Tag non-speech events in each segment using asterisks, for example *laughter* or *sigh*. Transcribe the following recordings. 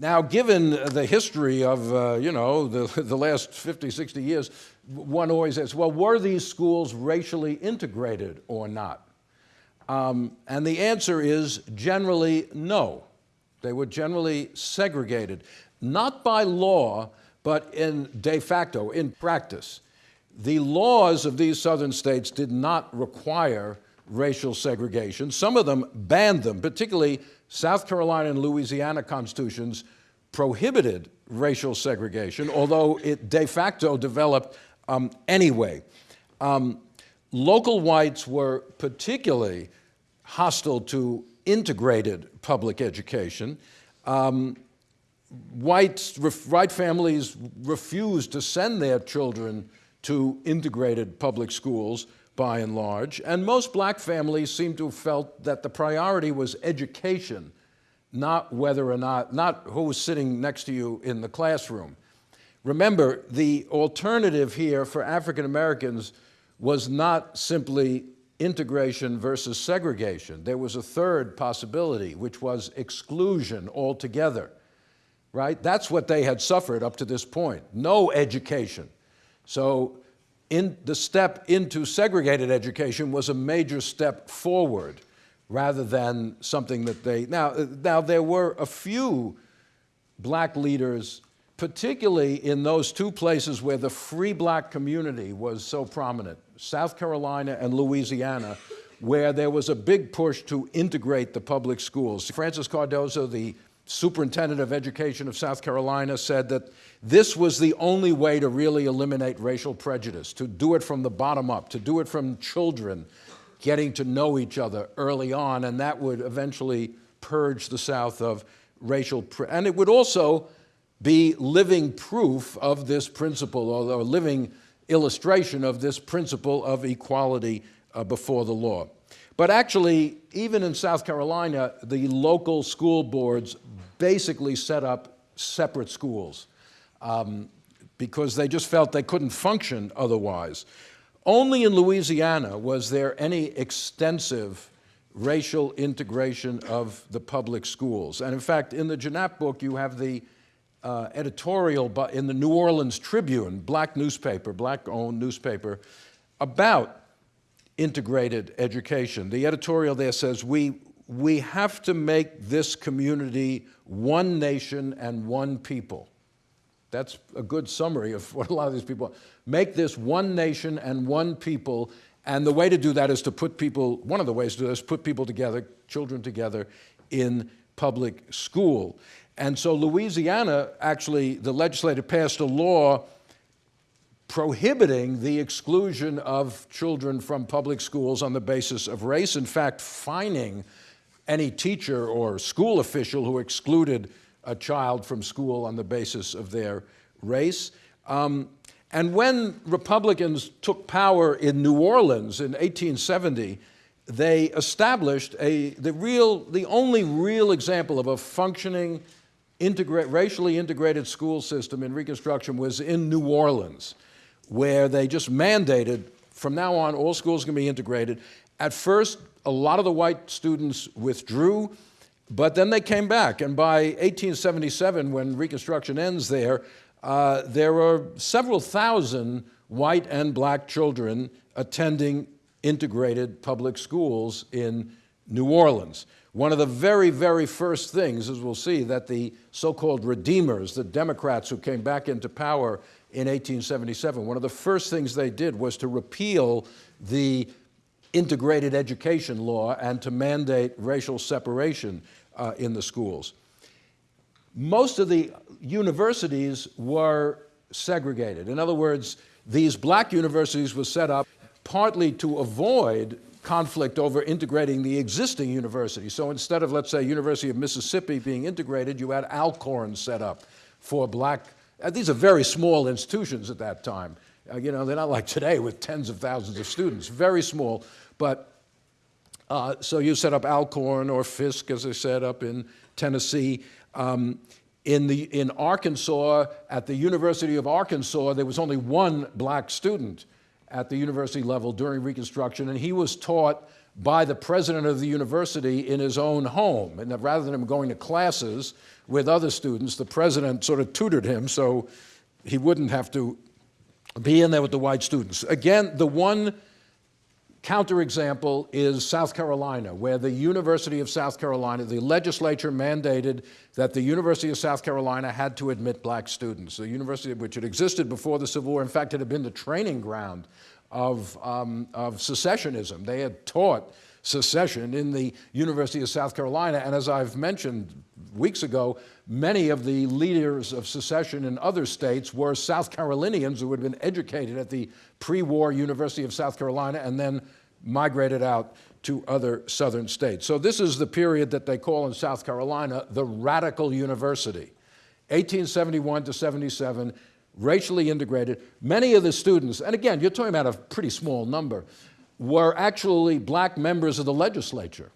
Now, given the history of, uh, you know, the, the last 50, 60 years, one always asks, well, were these schools racially integrated or not? Um, and the answer is generally no. They were generally segregated, not by law, but in de facto, in practice. The laws of these southern states did not require racial segregation. Some of them banned them, particularly South Carolina and Louisiana constitutions prohibited racial segregation, although it de facto developed um, anyway. Um, local whites were particularly hostile to integrated public education. Um, whites, white families refused to send their children to integrated public schools by and large, and most black families seem to have felt that the priority was education, not whether or not, not who was sitting next to you in the classroom. Remember, the alternative here for African Americans was not simply integration versus segregation. There was a third possibility, which was exclusion altogether, right? That's what they had suffered up to this point, no education. So in the step into segregated education was a major step forward rather than something that they, now, uh, now there were a few black leaders, particularly in those two places where the free black community was so prominent, South Carolina and Louisiana, where there was a big push to integrate the public schools. Francis Cardozo, the superintendent of education of South Carolina, said that this was the only way to really eliminate racial prejudice, to do it from the bottom up, to do it from children getting to know each other early on, and that would eventually purge the South of racial, and it would also be living proof of this principle, or living illustration of this principle of equality uh, before the law. But actually, even in South Carolina, the local school boards basically set up separate schools um, because they just felt they couldn't function otherwise. Only in Louisiana was there any extensive racial integration of the public schools. And in fact, in the Janap book, you have the uh, editorial in the New Orleans Tribune, black newspaper, black-owned newspaper, about integrated education. The editorial there says, we, we have to make this community one nation and one people. That's a good summary of *laughs* what a lot of these people, make this one nation and one people, and the way to do that is to put people, one of the ways to do that is put people together, children together in public school. And so Louisiana, actually, the legislature passed a law prohibiting the exclusion of children from public schools on the basis of race, in fact, fining any teacher or school official who excluded a child from school on the basis of their race. Um, and when Republicans took power in New Orleans in 1870, they established a, the, real, the only real example of a functioning integrate, racially integrated school system in Reconstruction was in New Orleans, where they just mandated, from now on, all schools can be integrated. At first, a lot of the white students withdrew, but then they came back, and by 1877, when Reconstruction ends there, uh, there are several thousand white and black children attending integrated public schools in New Orleans. One of the very, very first things, as we'll see, that the so-called Redeemers, the Democrats who came back into power in 1877, one of the first things they did was to repeal the integrated education law and to mandate racial separation uh, in the schools. Most of the universities were segregated. In other words, these black universities were set up partly to avoid conflict over integrating the existing universities. So instead of, let's say, University of Mississippi being integrated, you had Alcorn set up for black, uh, these are very small institutions at that time. Uh, you know, they're not like today with tens of thousands of students, very small. But uh, so you set up Alcorn or Fisk, as I said, up in Tennessee. Um, in, the, in Arkansas, at the University of Arkansas, there was only one black student at the university level during Reconstruction, and he was taught by the president of the university in his own home. And rather than him going to classes with other students, the president sort of tutored him so he wouldn't have to be in there with the white students. Again, the one counterexample is South Carolina, where the University of South Carolina, the legislature mandated that the University of South Carolina had to admit black students. The university which had existed before the Civil War, in fact, it had been the training ground of, um, of secessionism. They had taught secession in the University of South Carolina, and as I've mentioned weeks ago, many of the leaders of secession in other states were South Carolinians who had been educated at the pre-war University of South Carolina and then migrated out to other southern states. So this is the period that they call in South Carolina the radical university. 1871 to 77, racially integrated. Many of the students, and again, you're talking about a pretty small number, were actually black members of the legislature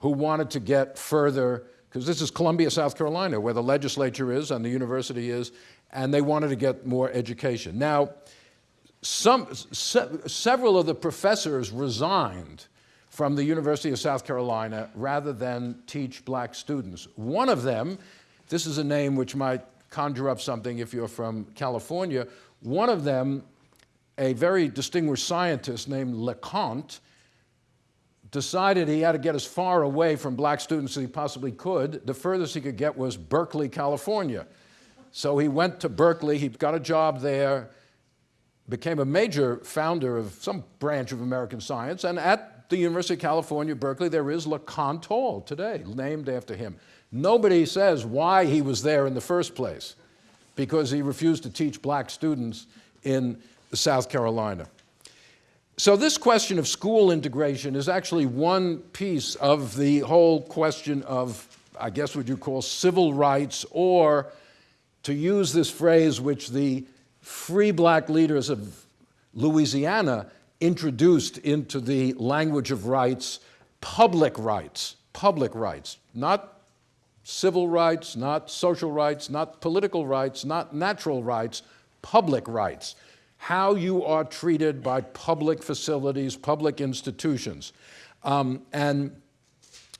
who wanted to get further, because this is Columbia, South Carolina, where the legislature is and the university is, and they wanted to get more education. Now, some, se several of the professors resigned from the University of South Carolina rather than teach black students. One of them, this is a name which might conjure up something if you're from California, one of them, a very distinguished scientist named LeConte, decided he had to get as far away from black students as he possibly could. The furthest he could get was Berkeley, California. So he went to Berkeley, he got a job there, became a major founder of some branch of American science, and at the University of California, Berkeley, there is LeConte Hall today, named after him. Nobody says why he was there in the first place, because he refused to teach black students in South Carolina. So this question of school integration is actually one piece of the whole question of, I guess what you call civil rights, or to use this phrase which the free black leaders of Louisiana introduced into the language of rights, public rights, public rights, not civil rights, not social rights, not political rights, not natural rights, public rights. How you are treated by public facilities, public institutions. Um, and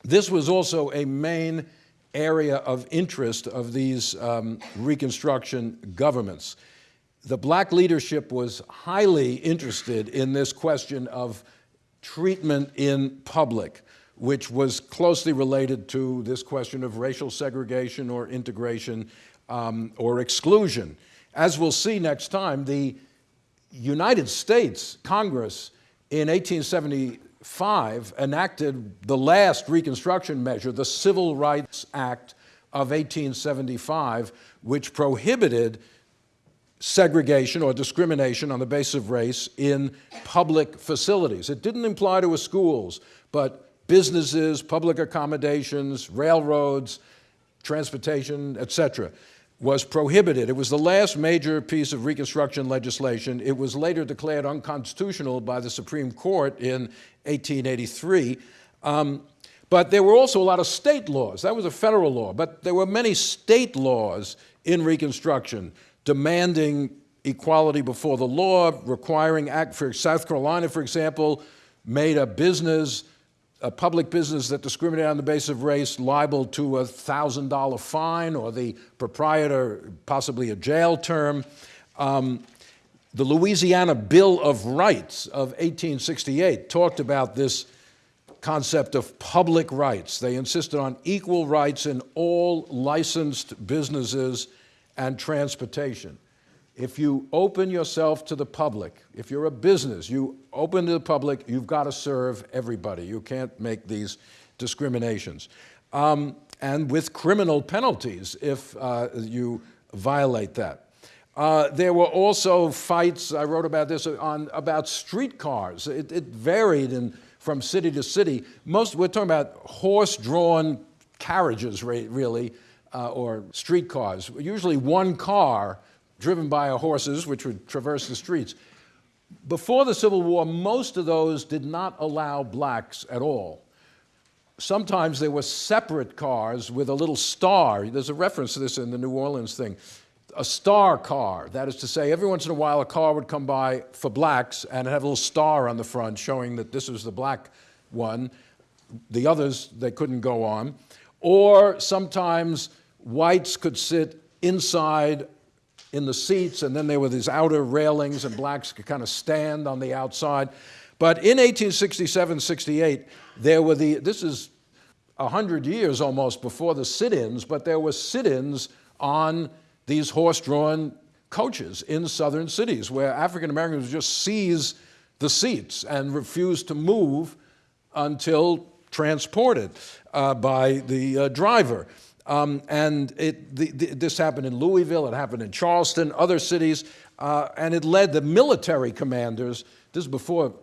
this was also a main area of interest of these um, Reconstruction governments the black leadership was highly interested in this question of treatment in public, which was closely related to this question of racial segregation or integration um, or exclusion. As we'll see next time, the United States Congress in 1875 enacted the last Reconstruction measure, the Civil Rights Act of 1875, which prohibited segregation or discrimination on the basis of race in public facilities. It didn't apply to schools, but businesses, public accommodations, railroads, transportation, etc., was prohibited. It was the last major piece of Reconstruction legislation. It was later declared unconstitutional by the Supreme Court in 1883. Um, but there were also a lot of state laws. That was a federal law, but there were many state laws in Reconstruction demanding equality before the law, requiring act for South Carolina, for example, made a business, a public business that discriminated on the basis of race liable to a $1,000 fine or the proprietor possibly a jail term. Um, the Louisiana Bill of Rights of 1868 talked about this concept of public rights. They insisted on equal rights in all licensed businesses and transportation. If you open yourself to the public, if you're a business, you open to the public, you've got to serve everybody. You can't make these discriminations. Um, and with criminal penalties if uh, you violate that. Uh, there were also fights, I wrote about this, on about streetcars. It, it varied in, from city to city. Most, we're talking about horse-drawn carriages, really, uh, or streetcars, usually one car driven by horses, which would traverse the streets. Before the Civil War, most of those did not allow blacks at all. Sometimes there were separate cars with a little star. There's a reference to this in the New Orleans thing. A star car, that is to say, every once in a while a car would come by for blacks and have a little star on the front showing that this was the black one. The others, they couldn't go on. Or sometimes whites could sit inside in the seats, and then there were these outer railings, and blacks could kind of stand on the outside. But in 1867 68, there were the, this is 100 years almost before the sit ins, but there were sit ins on these horse drawn coaches in southern cities where African Americans just seize the seats and refuse to move until transported uh, by the uh, driver. Um, and it, the, the, this happened in Louisville, it happened in Charleston, other cities, uh, and it led the military commanders, this is before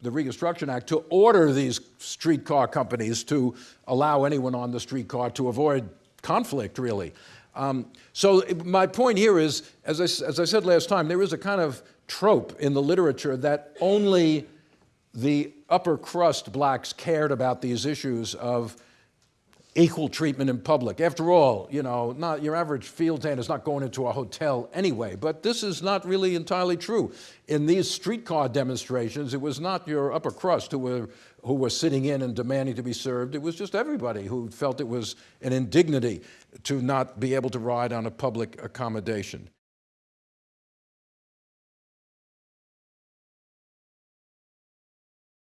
the Reconstruction Act, to order these streetcar companies to allow anyone on the streetcar to avoid conflict, really. Um, so my point here is, as I, as I said last time, there is a kind of trope in the literature that only the upper crust blacks cared about these issues of equal treatment in public. After all, you know, not your average field hand is not going into a hotel anyway, but this is not really entirely true. In these streetcar demonstrations, it was not your upper crust who were, who were sitting in and demanding to be served. It was just everybody who felt it was an indignity to not be able to ride on a public accommodation.